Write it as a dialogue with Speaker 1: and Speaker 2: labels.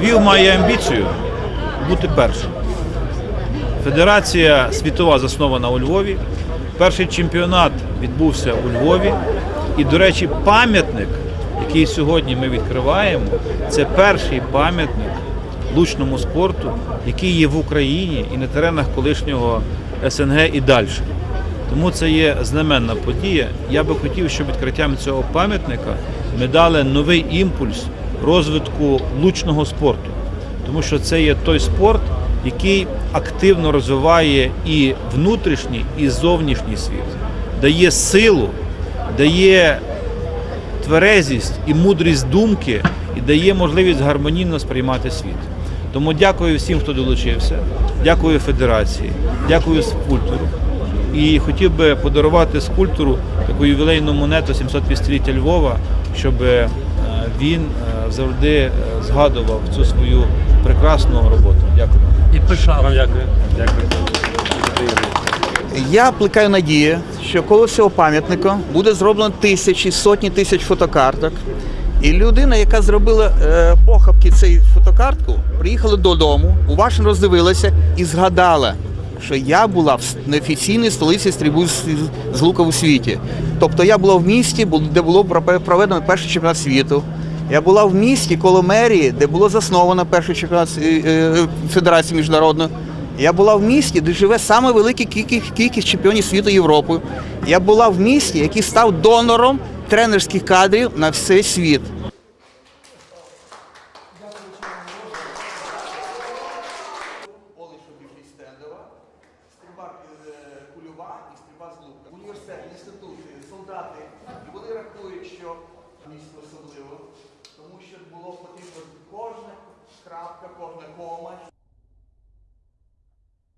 Speaker 1: Львів має амбіцію бути першим. Федерація світова заснована у Львові. Перший чемпіонат відбувся у Львові. І, до речі, пам'ятник, який сьогодні ми відкриваємо, це перший пам'ятник лучному спорту, який є в Україні і на теренах колишнього СНГ і далі. Тому це є знаменна подія. Я би хотів, щоб відкриттям цього пам'ятника ми дали новий імпульс розвитку лучного спорту. Тому що це є той спорт, який активно розвиває і внутрішній, і зовнішній світ, дає силу, дає тверезість і мудрість думки і дає можливість гармонійно сприймати світ. Тому дякую всім, хто долучився, дякую федерації, дякую скульптору. І хотів би подарувати скульптору таку ювілейну монету 750-ліття Львова, щоб е, він е, завжди е, згадував цю свою прекрасну роботу. Дякую.
Speaker 2: І пишав. Вам дякую. Дякую.
Speaker 3: Я плекаю надію, що коло цього пам'ятника буде зроблено тисячі, сотні тисяч фотокарток. І людина, яка зробила е, похабки цієї фотокартку, приїхала додому, уважно роздивилася і згадала, що я була в неофіційній столиці стрільби з, з лука у світі. Тобто я була в місті, де було проведено перший чемпіонат світу. Я була в місті коло мерії, де було засновано першу чемпіонат е, е, федерації міжнародної. Я була в місті, де живе саме велика кількість, кількість чемпіонів світу Європи. Я була в місті, який став донором тренерських кадрів на всей світ. Е, Університет, інститути, солдати. І вони рахують, що місто особливо тому що було потрібно кожна крапка, кожна кома,